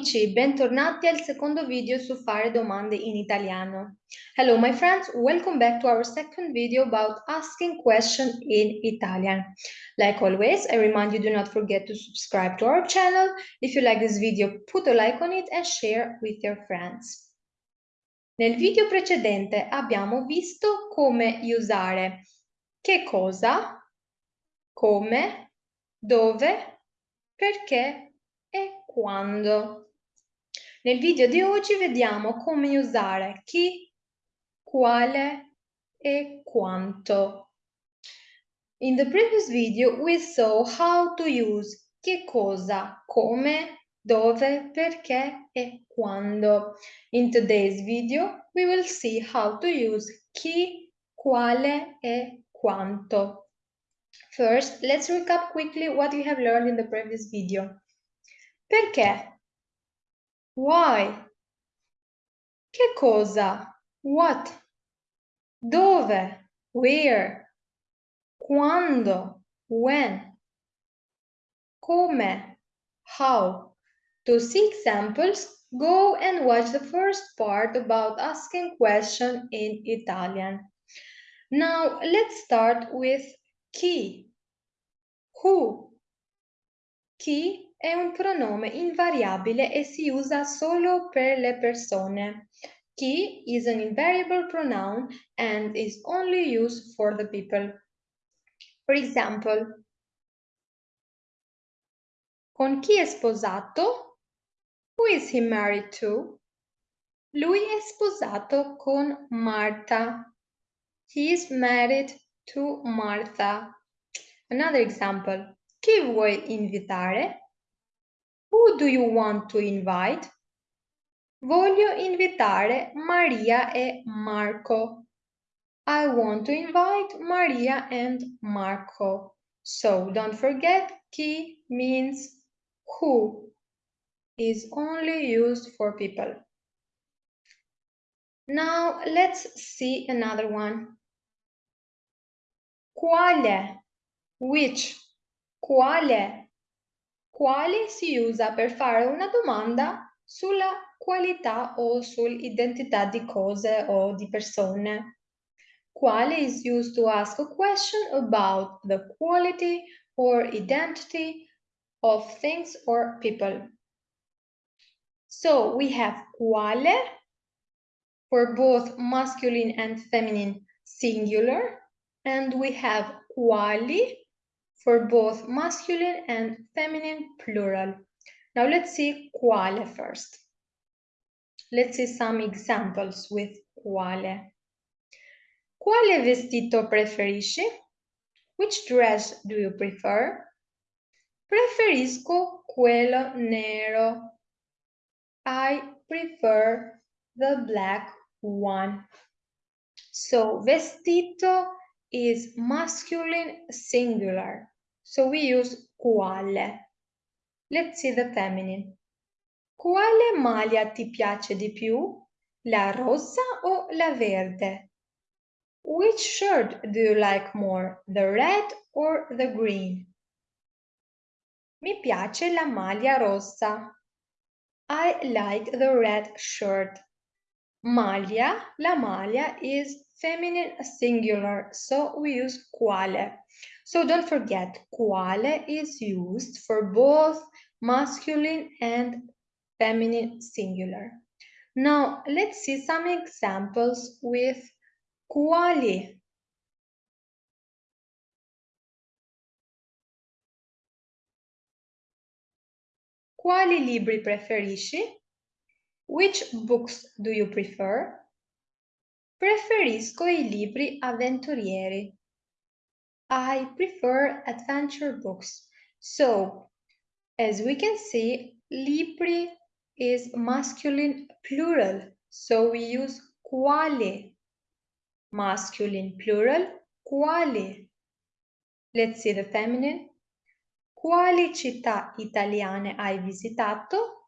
amici, bentornati al secondo video su fare domande in italiano. Hello my friends, welcome back to our second video about asking questions in Italian. Like always, I remind you do not forget to subscribe to our channel. If you like this video, put a like on it and share with your friends. Nel video precedente abbiamo visto come usare che cosa, come, dove, perché e quando. Nel video di oggi vediamo come usare chi, quale e quanto. In the previous video we saw how to use che cosa, come, dove, perché e quando. In today's video we will see how to use chi, quale e quanto. First, let's recap quickly what we have learned in the previous video. Perché? Why? Che cosa? What? Dove? Where? Quando? When? Come? How? To see examples, go and watch the first part about asking questions in Italian. Now let's start with chi. Who? Chi è un pronome invariabile e si usa solo per le persone. Chi is an invariable pronoun and is only used for the people. For example, con chi è sposato? Who is he married to? Lui è sposato con Marta. He is married to Martha. Another example. Chi vuoi invitare? Who do you want to invite? Voglio invitare Maria e Marco. I want to invite Maria and Marco. So don't forget chi means who is only used for people. Now let's see another one. Quale, which, quale, quale si usa per fare una domanda sulla qualità o sull'identità di cose o di persone. Quale is used to ask a question about the quality or identity of things or people. So we have quale for both masculine and feminine singular, and we have quali for both masculine and feminine plural. Now let's see quale first. Let's see some examples with quale. Quale vestito preferisci? Which dress do you prefer? Preferisco quello nero. I prefer the black one. So vestito is masculine singular. So we use quale. Let's see the feminine. Quale maglia ti piace di più? La rossa o la verde? Which shirt do you like more, the red or the green? Mi piace la maglia rossa. I like the red shirt. Maglia, la maglia is feminine singular, so we use quale. So don't forget, quale is used for both masculine and feminine singular. Now, let's see some examples with quali. Quali libri preferisci? Which books do you prefer? Preferisco i libri avventurieri. I prefer adventure books. So, as we can see, libri is masculine plural. So we use quale. Masculine plural, quale. Let's see the feminine. Quali città italiane hai visitato?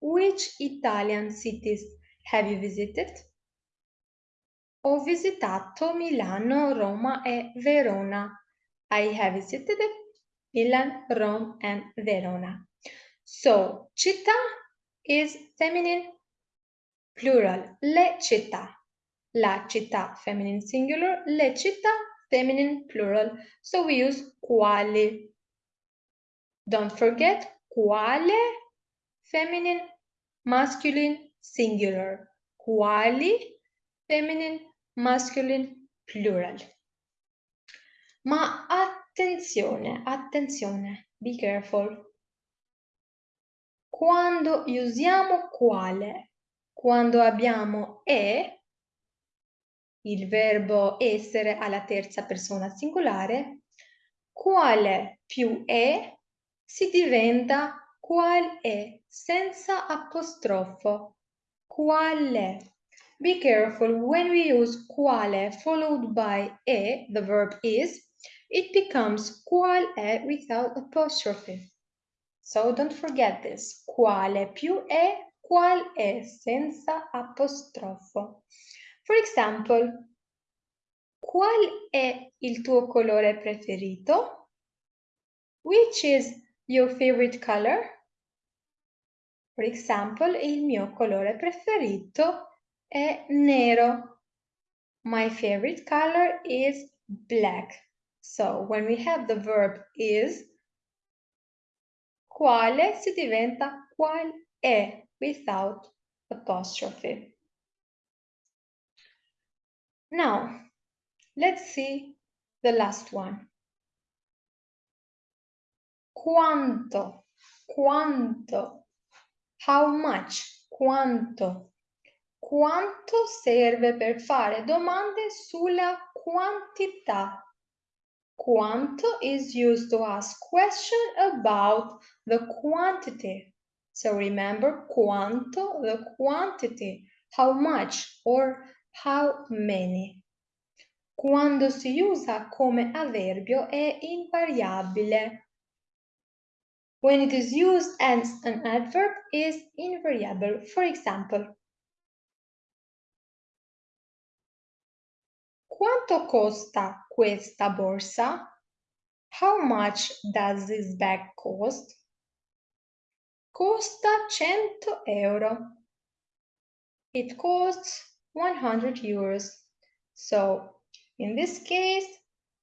Which Italian cities have you visited? Ho visitato Milano, Roma e Verona. I have visited Milan, Rome and Verona. So, città is feminine plural. Le città. La città feminine singular, le città feminine plural. So we use quali. Don't forget quale feminine masculine singular. Quali feminine masculine plural. Ma attenzione, attenzione, be careful. Quando usiamo quale, quando abbiamo e, il verbo essere alla terza persona singolare, quale più è si diventa qual è senza apostrofo. Quale. Be careful when we use quale followed by e, the verb is, it becomes qual è without apostrophe. So don't forget this. Quale più è, qual è senza apostrofo. For example, qual è il tuo colore preferito? Which is your favorite color? For example, il mio colore preferito è nero. My favorite color is black. So when we have the verb is, quale si diventa qual è without apostrophe. Now, let's see the last one. Quanto, quanto, how much, quanto. Quanto serve per fare domande sulla quantità Quanto is used to ask question about the quantity. So remember quanto, the quantity, how much or how many. Quando si usa come avverbio è invariabile. When it is used as an adverb is invariable. For example, Quanto costa questa borsa? How much does this bag cost? Costa 100 euro. It costs 100 euros. So, in this case,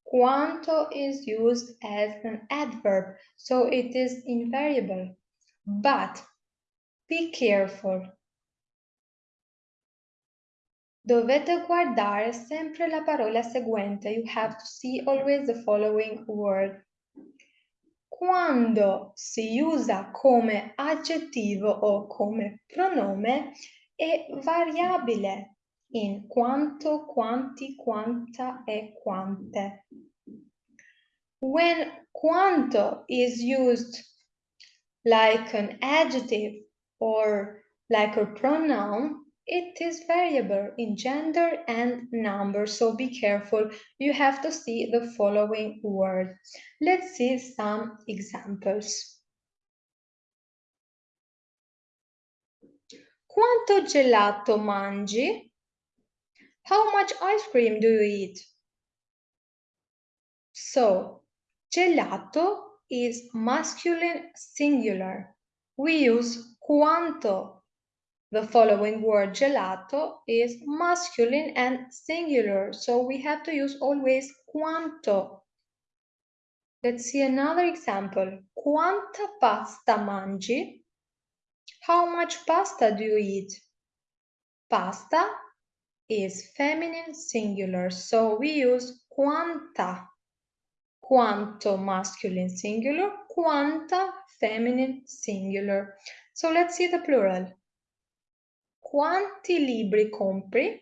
quanto is used as an adverb, so it is invariable. But be careful Dovete guardare sempre la parola seguente. You have to see always the following word. Quando si usa come aggettivo o come pronome è variabile in quanto, quanti, quanta e quante. When quanto is used like an adjective or like a pronoun, it is variable in gender and number, so be careful. You have to see the following word. Let's see some examples. Quanto gelato mangi? How much ice cream do you eat? So, gelato is masculine singular. We use quanto the following word gelato is masculine and singular, so we have to use always quanto. Let's see another example. Quanta pasta mangi? How much pasta do you eat? Pasta is feminine singular, so we use quanta. Quanto masculine singular, quanta feminine singular. So let's see the plural. Quanti libri compri?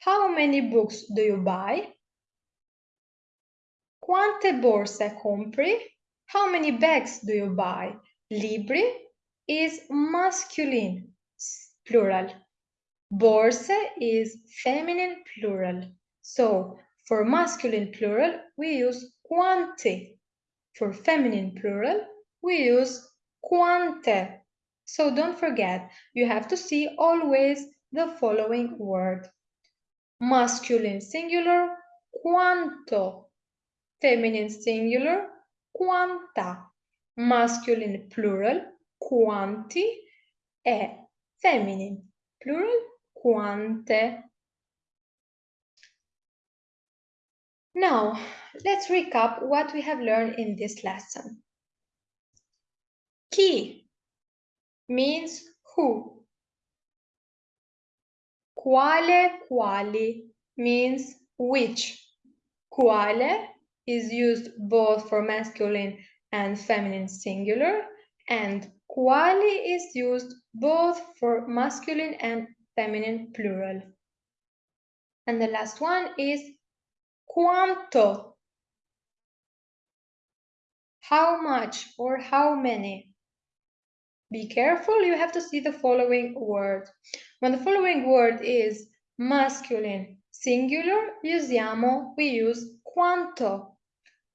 How many books do you buy? Quante borse compri? How many bags do you buy? Libri is masculine, plural. Borse is feminine, plural. So, for masculine plural, we use quanti. For feminine plural, we use quante. So don't forget, you have to see always the following word. Masculine singular, quanto. Feminine singular, quanta. Masculine plural, quanti. è. Feminine. Plural, quante. Now, let's recap what we have learned in this lesson. Chi means who. Quale, quali means which. Quale is used both for masculine and feminine singular, and quali is used both for masculine and feminine plural. And the last one is quanto. How much or how many? Be careful, you have to see the following word. When the following word is masculine singular, usiamo, we use quanto.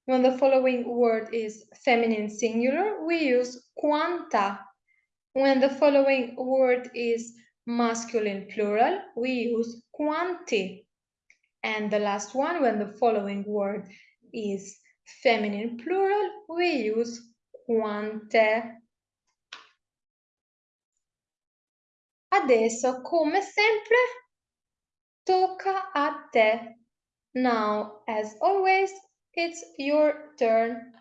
When the following word is feminine singular, we use quanta. When the following word is masculine plural, we use quanti. And the last one, when the following word is feminine plural, we use quante. Adesso, come sempre, tocca a te. Now, as always, it's your turn.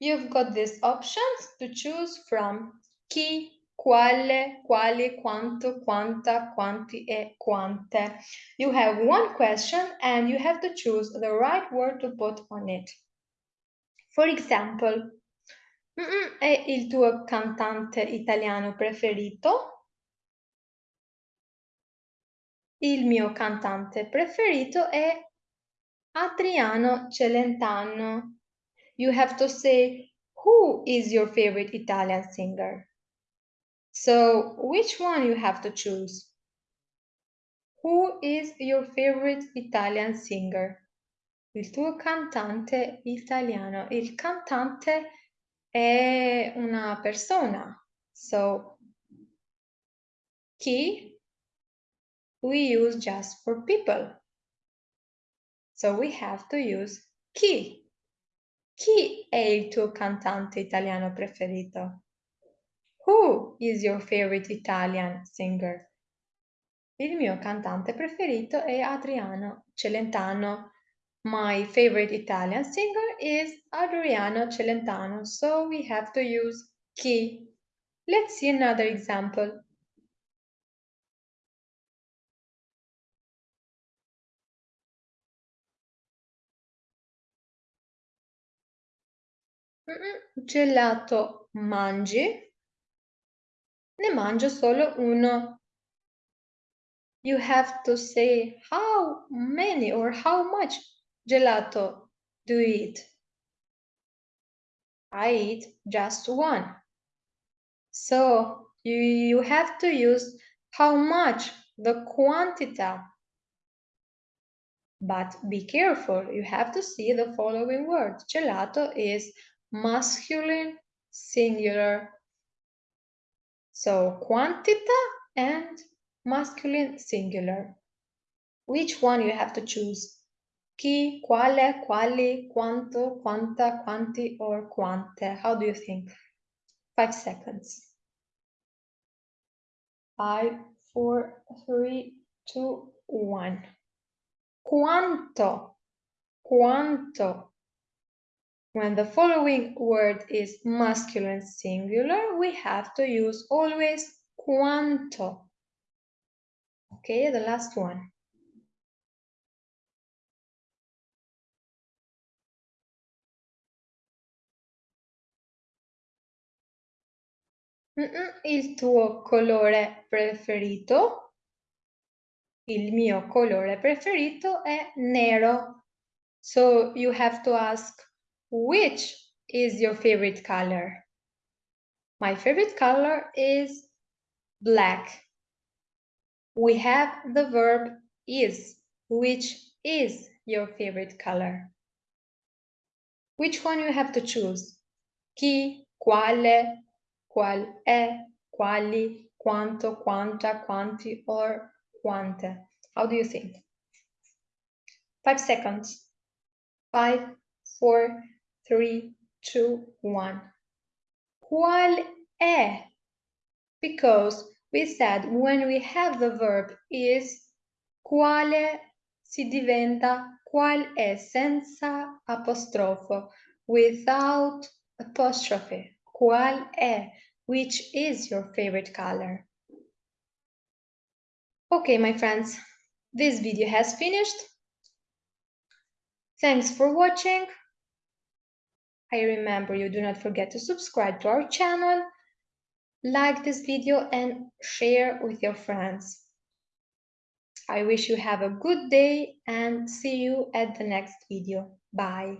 You've got these options to choose from. Chi, quale, quali, quanto, quanta, quanti, e quante. You have one question and you have to choose the right word to put on it. For example, mm è il tuo cantante italiano preferito? Il mio cantante preferito è Adriano Celentano. You have to say, who is your favorite Italian singer? So, which one you have to choose? Who is your favorite Italian singer? Il tuo cantante italiano. Il cantante è una persona. So, chi we use just for people. So we have to use chi. Chi è il tuo cantante italiano preferito? Who is your favorite Italian singer? Il mio cantante preferito è Adriano Celentano. My favorite Italian singer is Adriano Celentano, so we have to use chi. Let's see another example. Gelato mangi? Ne mangio solo uno. You have to say how many or how much gelato do you eat? I eat just one. So you, you have to use how much, the quantità. But be careful, you have to see the following word. Gelato is masculine singular. So quantita and masculine singular. Which one you have to choose? Chi, quale, quali, quanto, quanta, quanti, or quante? How do you think? Five seconds. Five, four, three, two, one. Quanto, quanto, when the following word is masculine singular, we have to use always quanto. Okay, the last one. Il tuo colore preferito? Il mio colore preferito è nero. So you have to ask which is your favorite color? My favorite color is black. We have the verb is, which is your favorite color. Which one you have to choose? Chi, quale, qual è, quali, quanto, quanta, quanti, or quante. How do you think? Five seconds. Five, four, three, two, one. Qual è Because we said when we have the verb is, quale si diventa qual è senza apostrofo, without apostrophe. Qual è, which is your favorite color? Okay, my friends, this video has finished. Thanks for watching. I remember you do not forget to subscribe to our channel, like this video and share with your friends. I wish you have a good day and see you at the next video. Bye.